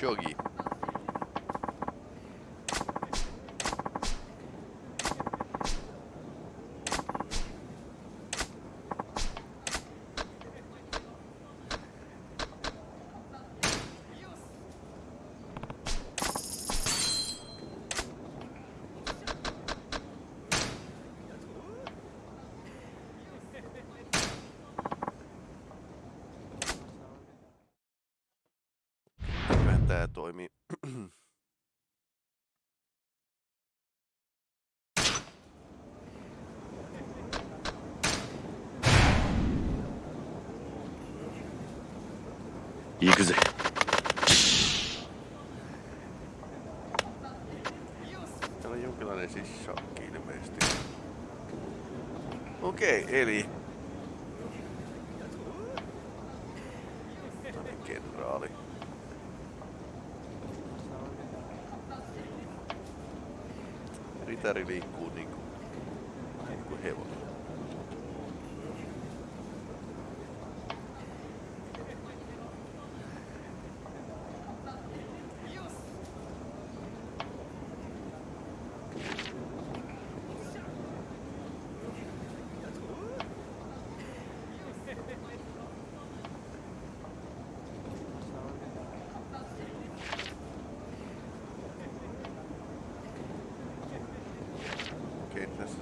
Khashoggi. toimii. Ikuze. Täällä on jonkinlainen siis sishakki ilmeisesti. Okei, okay, eli Saturday.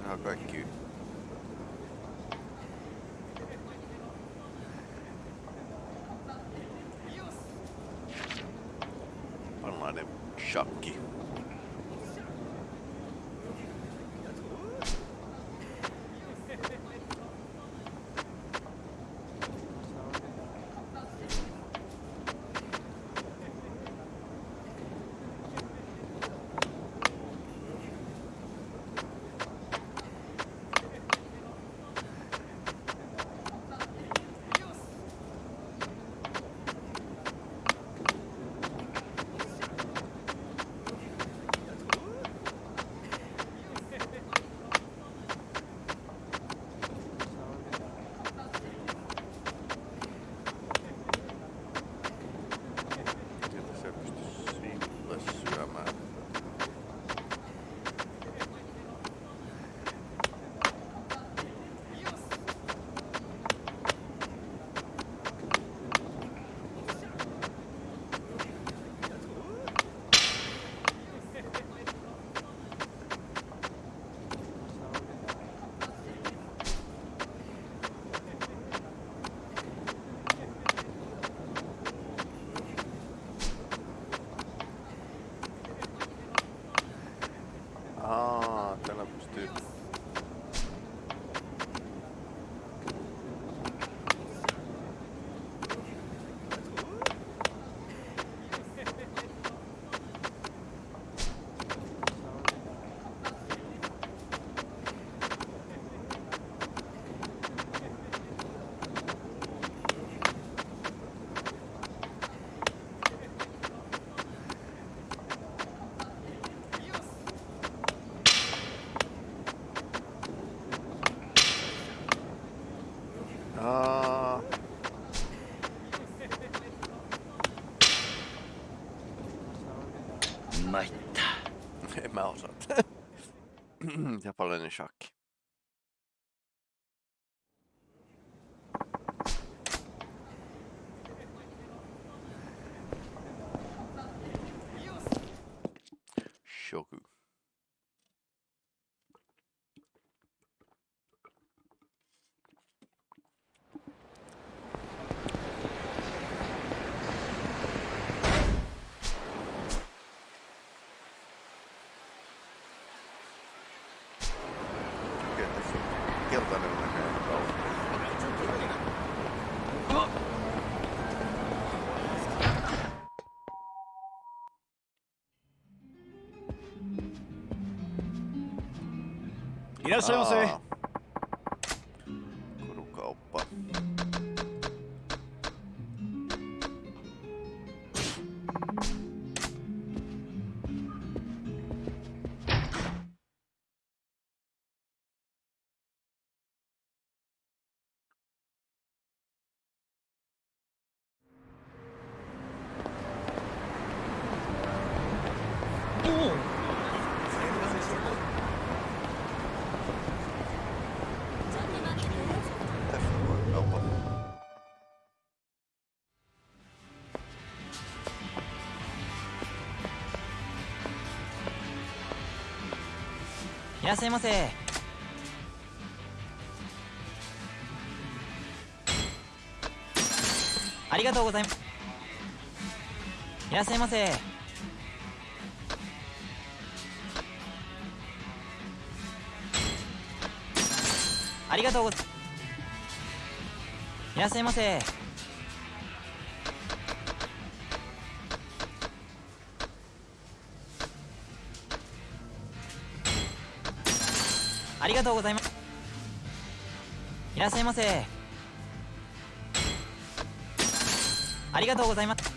How about you? Panlainen shakki. On keltainen näköinen kauppa. Aa. Korukauppa. らっしゃいませ。ありがとうございます。いらっしゃいませ。ありがとうございいらっしゃいませ。りがとうございます。いらっしゃいませ。ありがとうございます。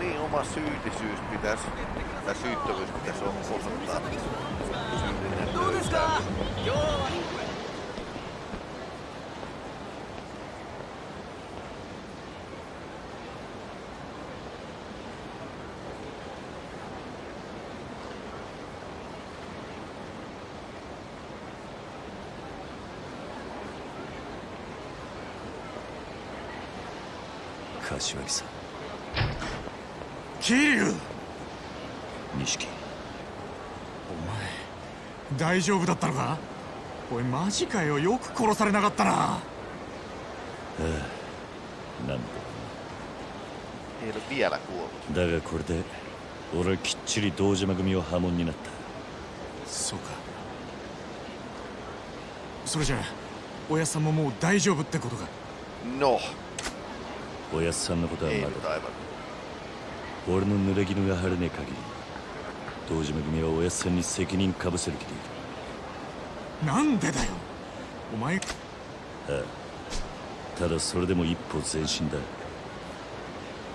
Niin, oma syyllisyys pitäisi, tai syyttömyys pitäisi osoittaa. Syyllinen 柏木さん桐生。錦。お前大丈夫だったのか？おいマジかよ。よく殺されなかったな。なん Ei ole vielä kuollut. だだがこれで俺はきっちり堂島組を破門になった。そうか。それじゃあおやさんももう大丈夫ってことか？No, おやっさんのことはまだ.俺の濡れ衣が晴れねえ限り堂島組はおやっさんに責任かぶせる気でいる。なんでだよ。お前。ただそれでも一歩前進だ。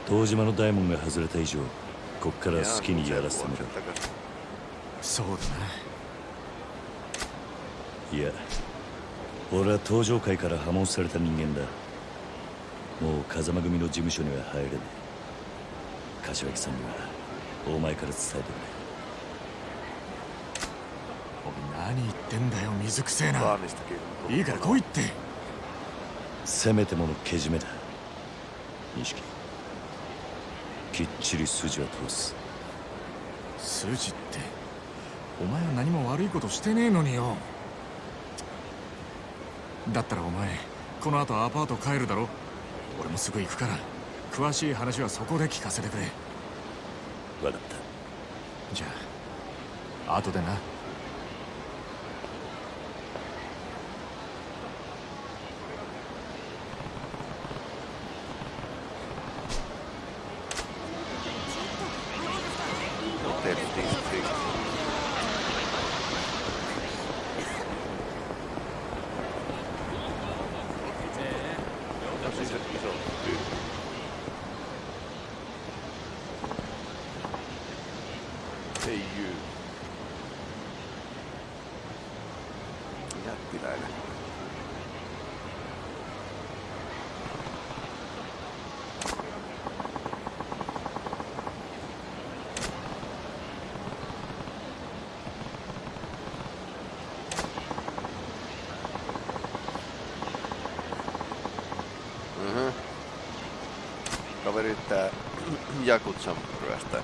堂島の大門が外れた以上こっから好きにやらせてみろ。Vuotta takaisin. そうだな。いや俺は登場界から破門された人間だ。もう風間組の事務所には入れねえ柏木さんにはお前から伝えてくおい何言ってんだよ水くせえな.いいから来いって。れせめてものけじめだ。錦。きっちり筋は通す。筋ってお前は何も悪いことしてねえのによ。だったらお前この後アパート帰るだろ。俺もすぐ行くから詳しい話はそこで聞かせてくれ。分かった。じゃあ後でな Jakutsan ryöstä.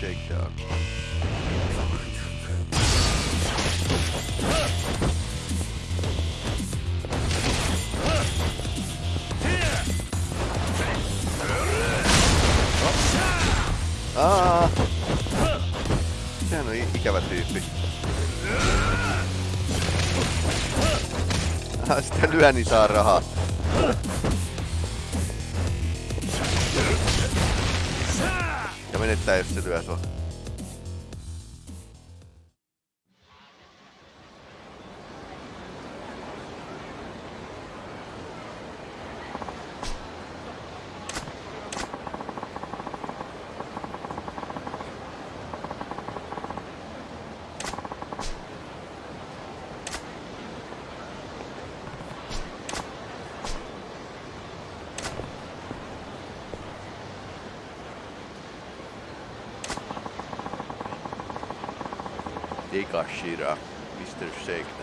Shakedown. Ah, Sitä lyö, niin saa rahaa. Ja menettää, jos se lyö sua. macaxeira, Mr. Shake.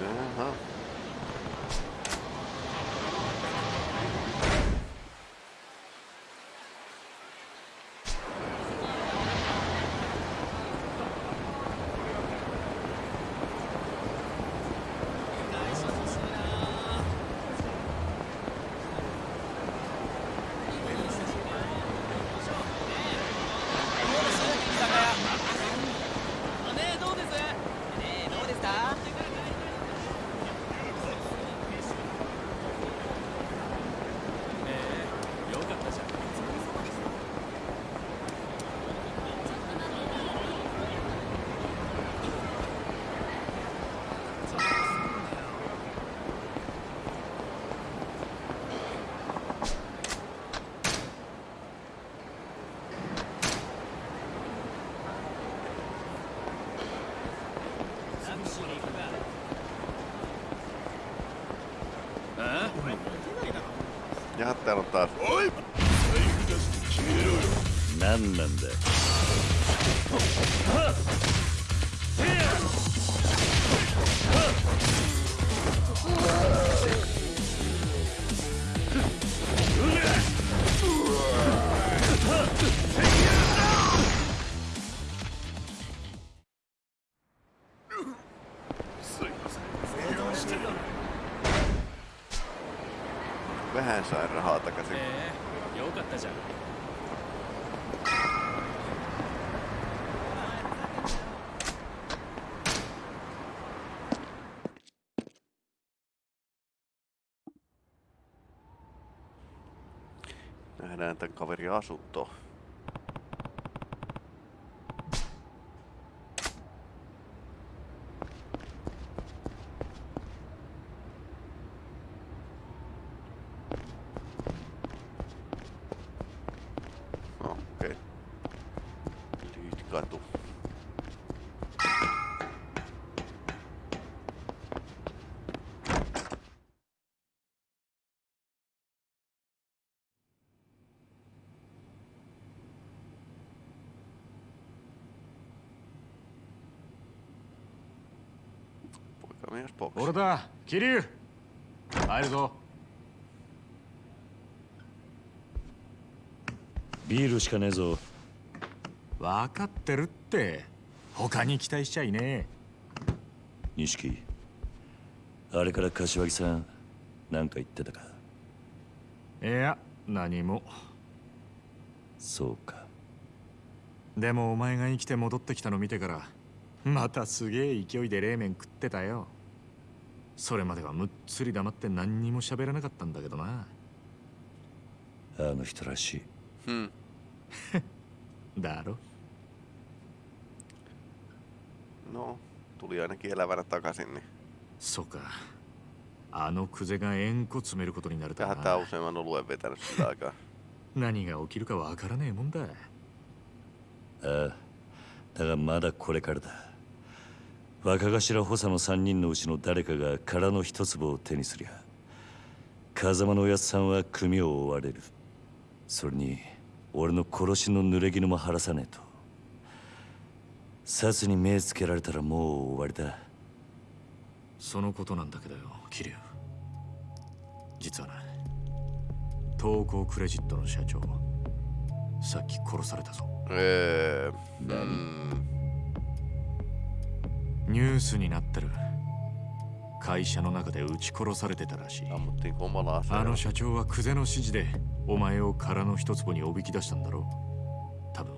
Uh-huh. Ja, täällä on taas. 何なんだ Nähdään tän kaverin asunto. だ桐生。入るぞ。ビールしかねえぞ。分かってるって。他に期待しちゃいねえ。錦あれから柏木さん何か言ってたか？いや何も。そうか。でもお前が生きて戻ってきたの見てからまたすげえ勢いで冷麺食ってたよそれまではむっつり黙って何にも喋らなかったんだけどな。あの人らしい。Hmm. だろ？No, tuli ainakin elävänä takaisin, niin そうか。あのクゼが円弧詰めることになるとは tähän tää な useamman oluen vetänyt sillä aikaa. 何が起きるかわからねえもんだ。ああ。だがまだこれからだ若頭補佐の3人のうちの誰かが殻の一粒を手にすりゃ風間のおやつさんは組を追われる。それに俺の殺しの濡れ衣も晴らさねえと。殺に目つけられたらもう終わりだそのことなんだけどよ桐生。実はな東光クレジットの社長さっき殺されたぞ。Öö, mm, ニュースになってる。会社の中で撃ち殺されてたらしい。あの.社長はクゼの指示でお前を殻の一坪におびき出したんだろう。多分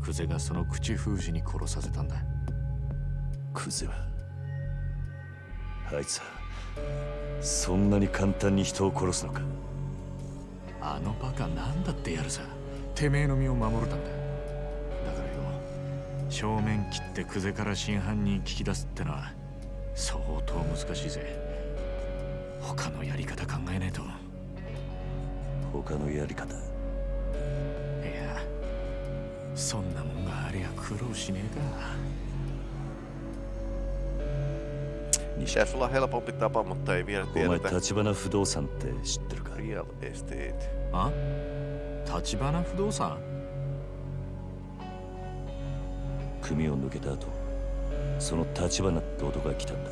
クゼがその口封じに殺させたんだ。クゼは？あいつはそんなに簡単に人を殺すのか？あのバカなんだってやるさ。てめえの身を守るためだ正面切ってクゼから真犯人聞き出すってのは相当難しいぜ。他のやり方考えねえと。他のやり方？いやそんなもんがありゃ苦労しねえか。Pitäisi olla helpompi tapa, mutta ei vielä お前 tiedetä. 立花不動産って知ってるか Real estate. あ立花組を抜けた後その立花って男が来たんだ。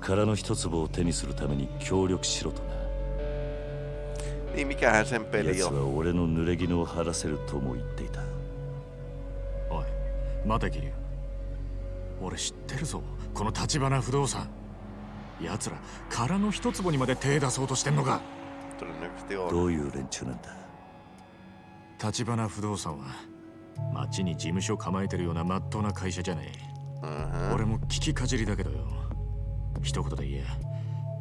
空の一粒を手にするために協力しろとな。奴?は俺の濡れ衣を晴らせるとも言っていた。おい待て桐生俺知ってるぞ。この立花不動産。奴ら空の一坪にまで手出そうとしてんのか.どういう連中なんだ。立花不動産は町に事務所構えてるような真っ当な会社じゃねえ。Mhm. 俺も聞きかじりだけどよ。一言で言え。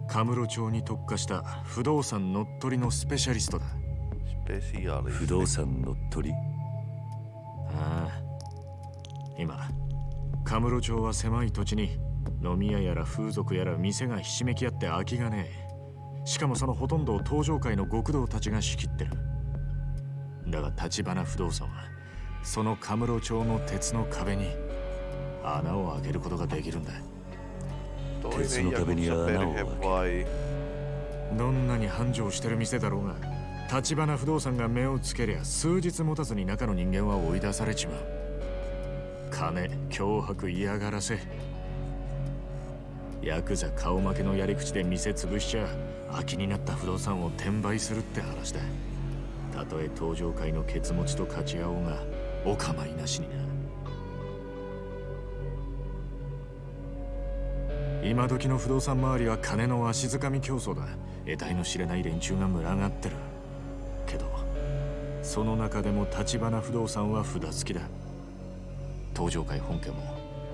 カムロ町に特化した不動産乗っ取りのスペシャリストだ。Spesiaalisti. 不動産乗っ取り？ああ。今カムロ町は狭い土地に飲み屋やら風俗やら店がひしめき合って空きがねえ。しかもそのほとんどを東上界の極道たちが仕切ってる。だが立花不動産はそのカムロ町の鉄の壁に穴を開けることができるんだ Tietysti kävi niin Jakutsa aina perhe auki. vai? どんなに繁盛してる店だろうが立花不動産が目をつけりゃ数日持たずに中の人間は追い出されちまう金脅迫嫌がらせヤクザ顔負けのやり口で店潰しちゃ空きになった不動産を転売するって話だたとえ登場界のケツ持ちと勝ち合おうがお構いなしにな。今時の不動産周りは金の足づかみ競争だ。得体の知れない連中が群がってる。けどその中でも立花不動産は札付きだ。東上界本家も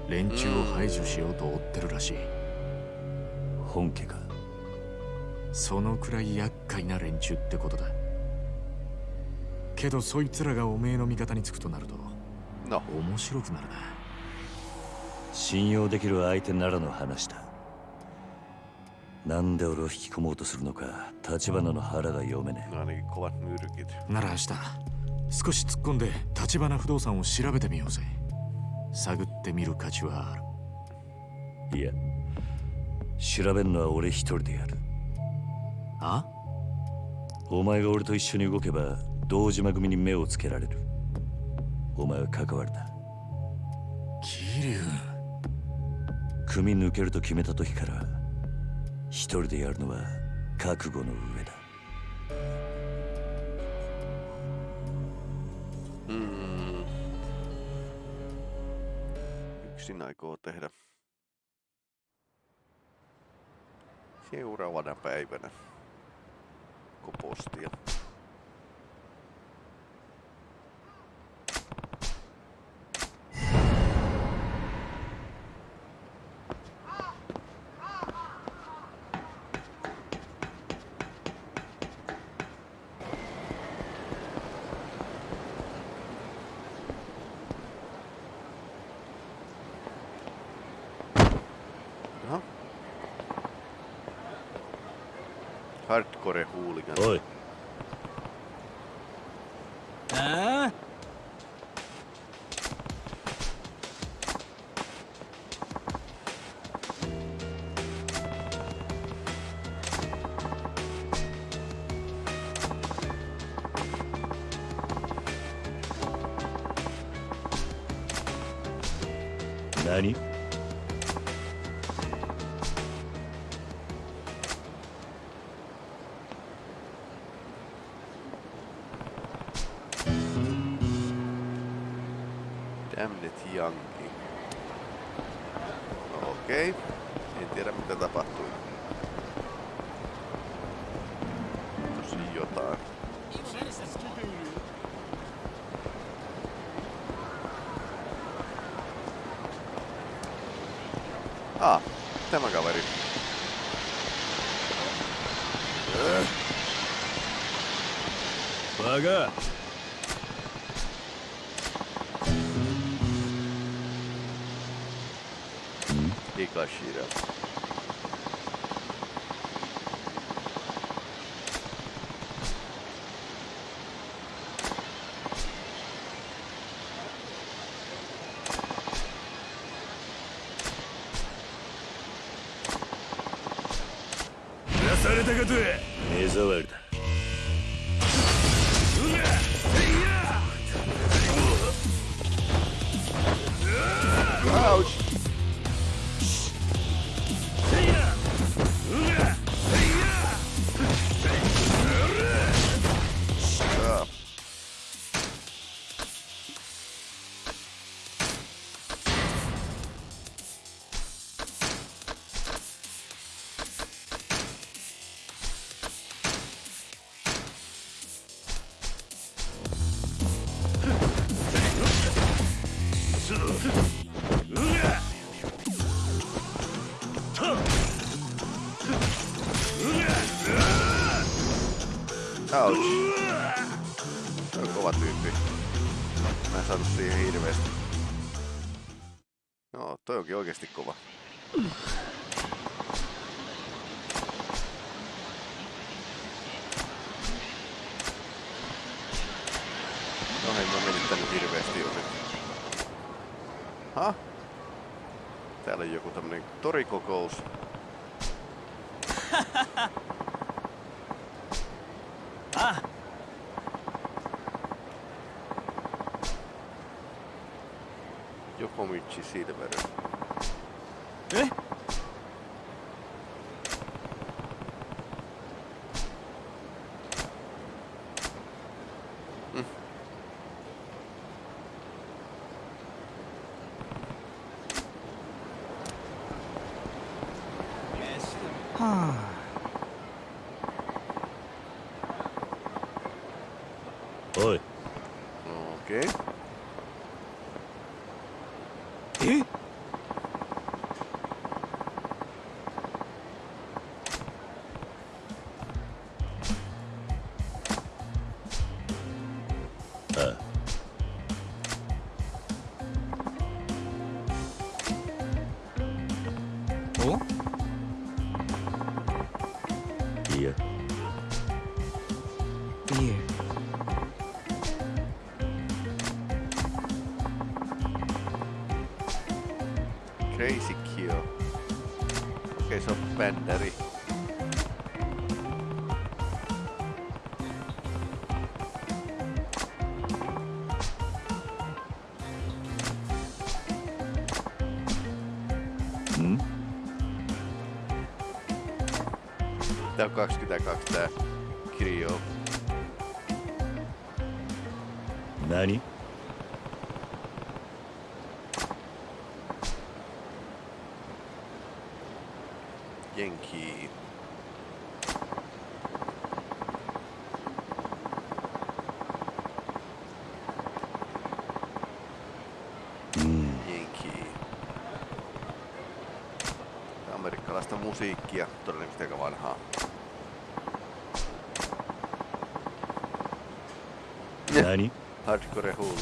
連中を排除しようと追ってるらしい。本家か。そのくらい厄介な連中ってことだけどそいつらがおめえの味方につくとなると No, 面白くなるな。信用できる相手ならの話だ。なんで俺を引き込もうとするのか立花の腹が読めねえ.なら明日少し突っ込んで立花不動産を調べてみようぜ。探ってみる価値はある。いや調べるのは俺一人でやる。あ？お前が俺と一緒に動けば堂島組に目をつけられるお前は関わるな桐生組抜けると決めた時から一人でやるのは覚悟の上だ Mm. Yksin aikoo tehdä seuraavana päivänä kopostia. Hardcore-huuligan. Oi. 对。Ouch. much you see, the better. Eh? Hmm. Ah. Oi. Okay. Defenderi. Mm. Tää on 22 tää kirjo. Hardcore hole.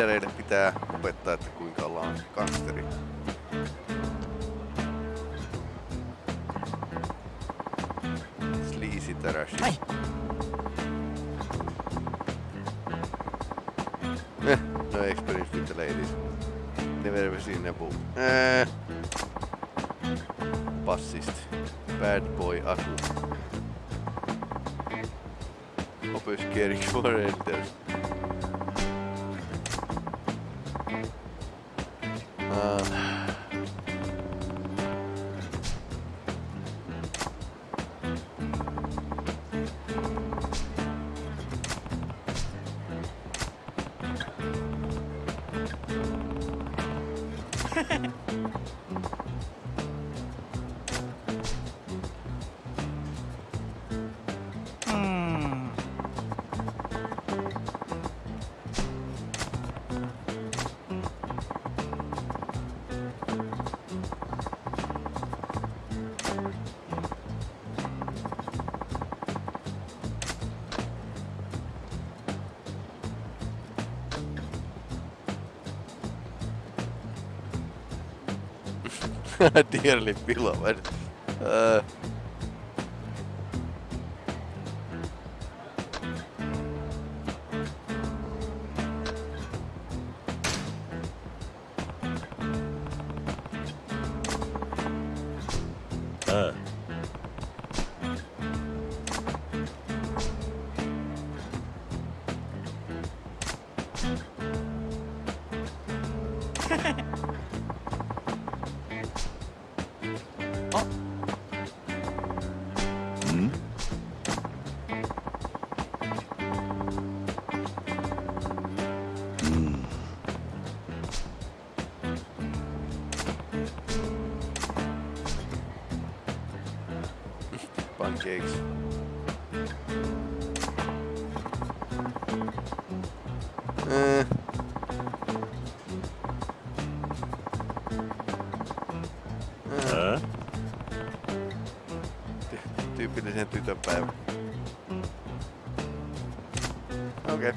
Leadereille pitää opettaa, että kuinka ollaan gangsteri. Sleazy täräsi. Eh, no experience with the ladies. Never ever seen a boom. Eh. Bassist. Bad boy Aku. Hoppas Erik var en Dirley, pelo amor É. Ah. Tyypillisen ah. Tyyp tytönpäivä. Okei.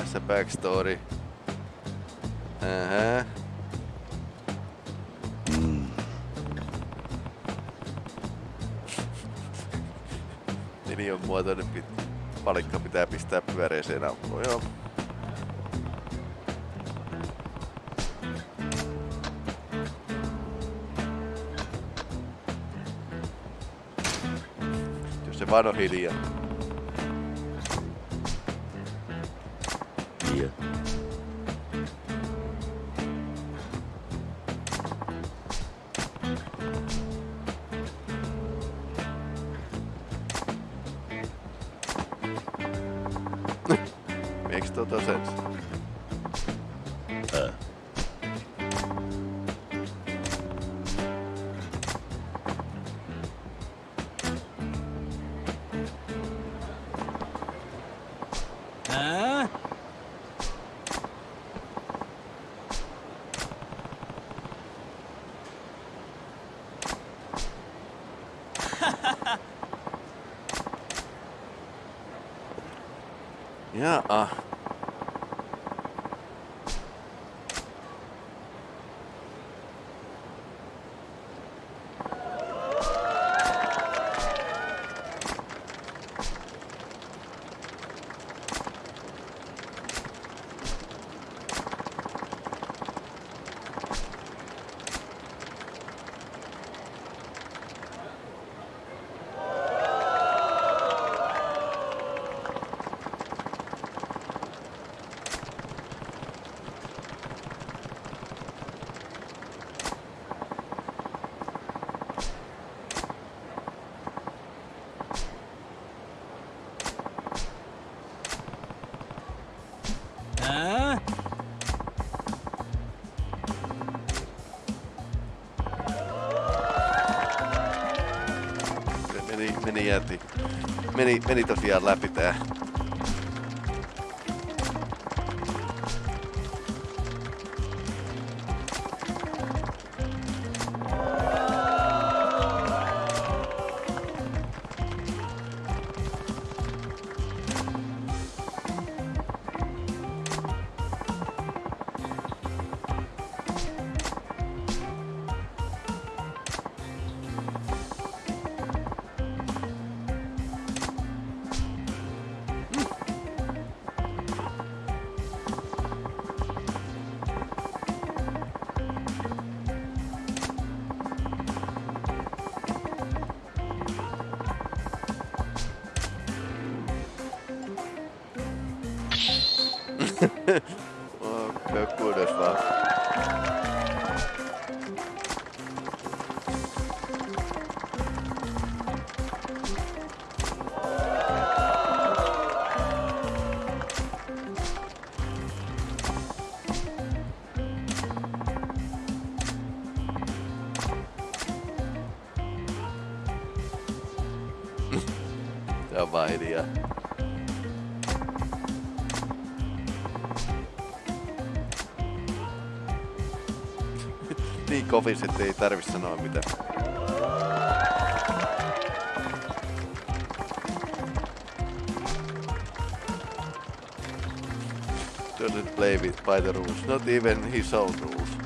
A backstory. Uh-huh. Neliön muotoinen pit, palikka pitää pistää pyöreeseen aukkoon, joo. Jos se vaan on hiljaa. Jäti. Meni, meni tosiaan läpi tää. On vaan hiljaa. niin kovis, että ei tarvi sanoa mitään. Doesn't play with by the rules, not even his own rules.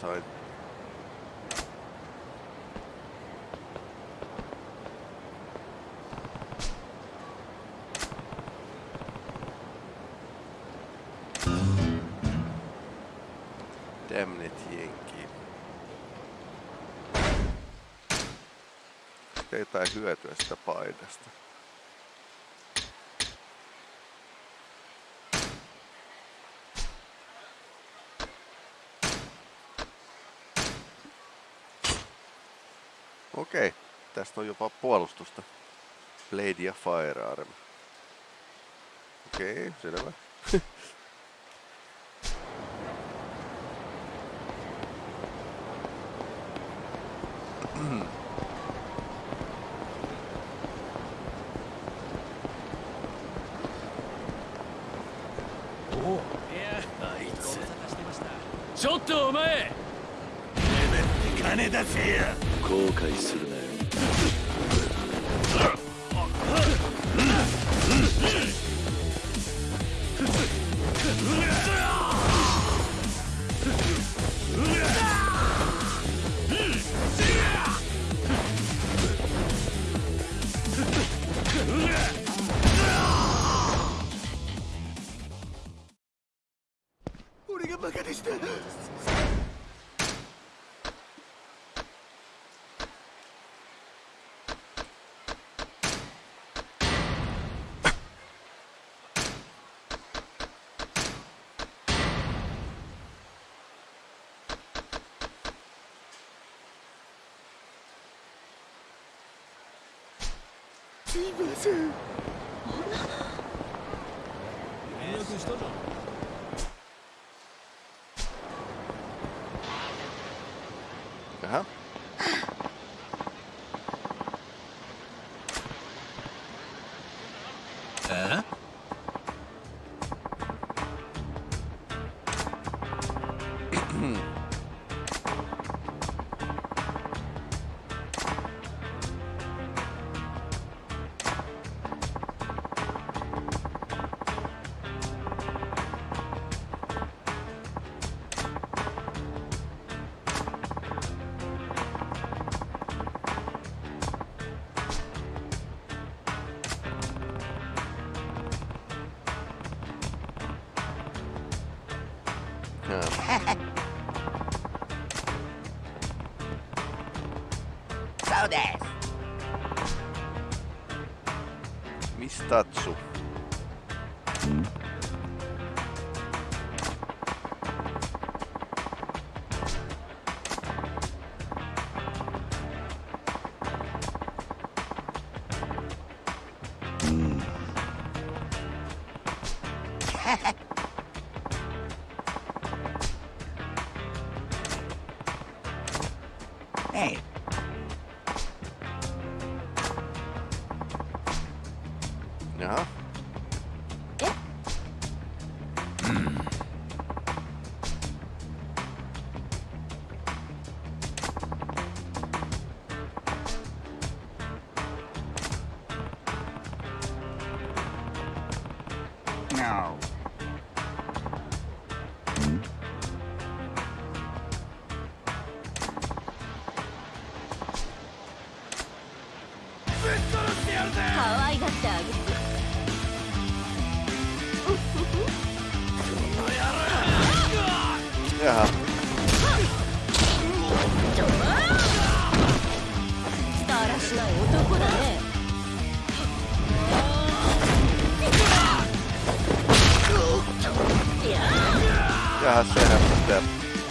Sain. Damn it, jenki. Onko jotain hyötyä sitä paidasta? Okei, tästä on jopa puolustusta. Blade ja Firearm. Okei, selvä. 後すいません now. かがってあげて。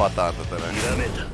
batata também.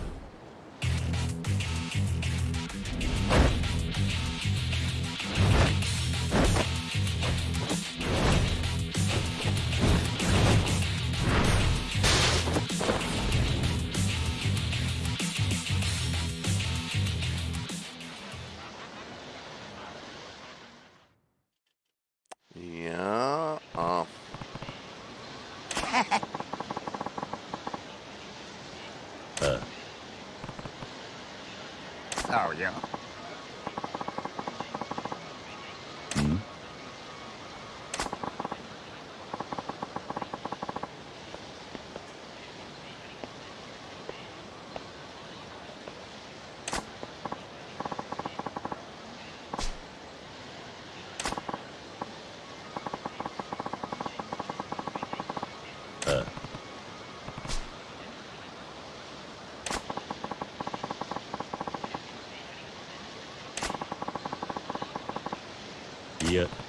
い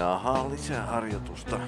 Jaha, lisää harjoitusta.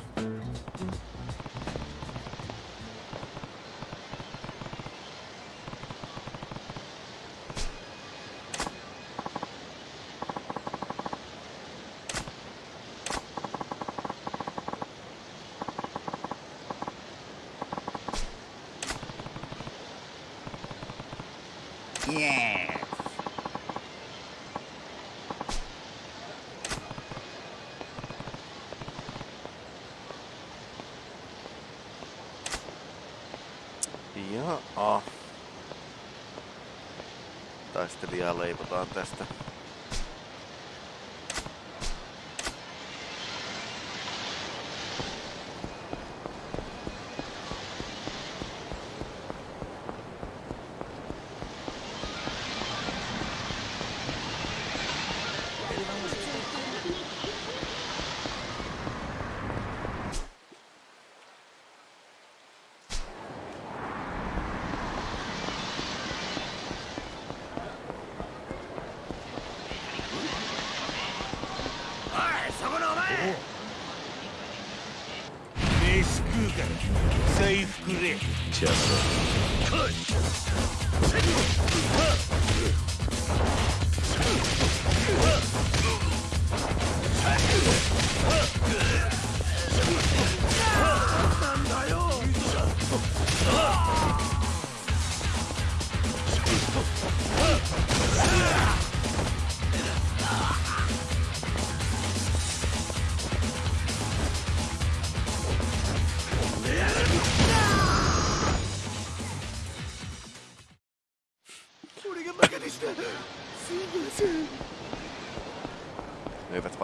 Leivotaan tästä.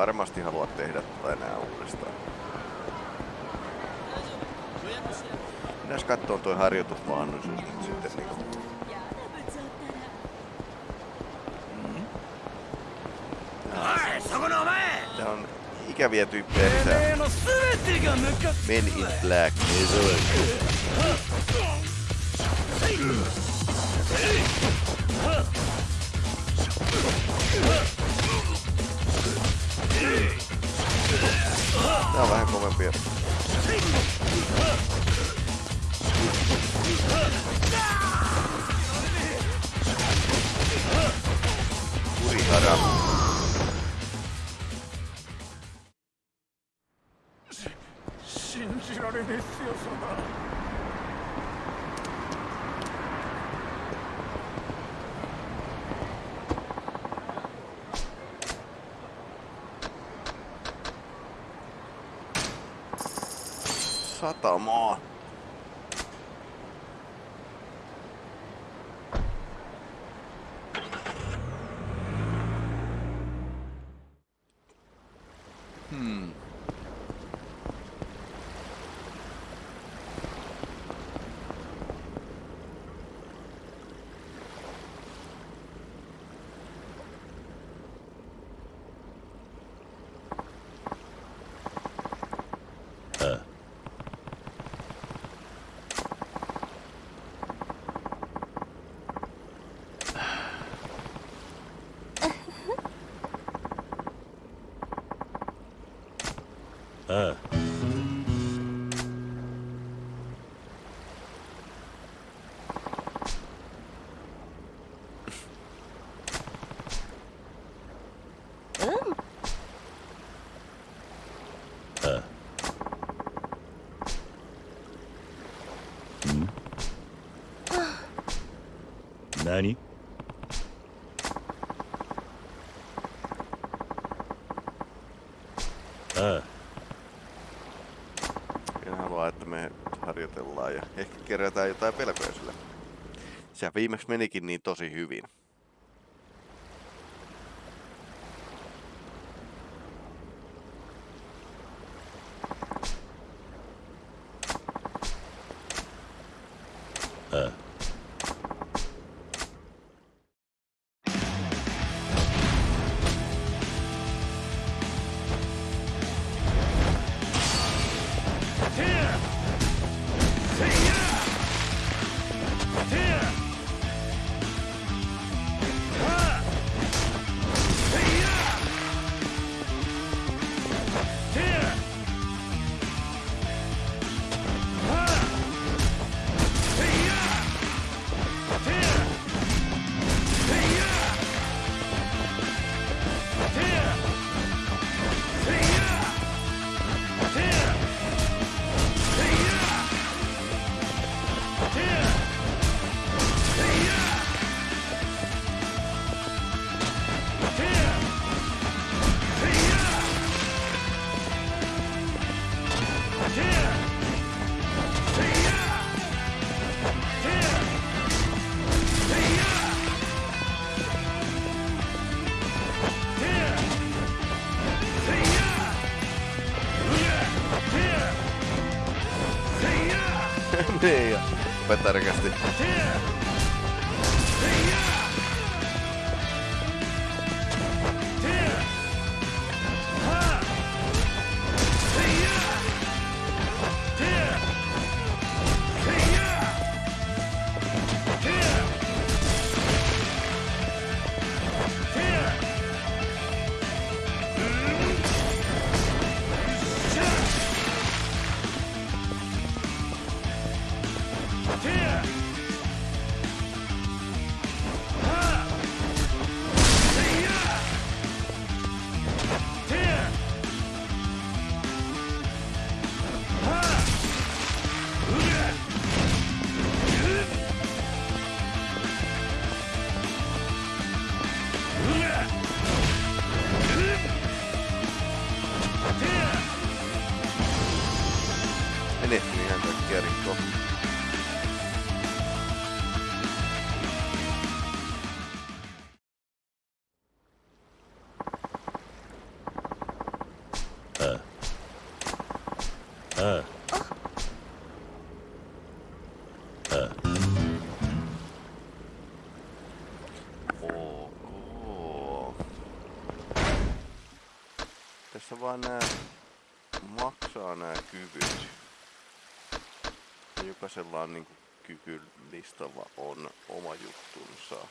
Varmasti halua tehdä tätä enää uudestaan. Pitäis katsoa toi harjoitusmahdollisuus nyt sitten niinku. Tää on ikäviä tyyppejä lisää. Men in Black. Сбер. 何ああ。Minä ah. haluan, että me harjoitellaan ja ehkä kerätään jotain pelkoja sillä. Sehän viimeksi menikin niin tosi hyvin. det gör jag. Vänta, det vaan nää maksaa nää kyvyt. Jokaisella on niinku kykylistalla on oma juttunsa.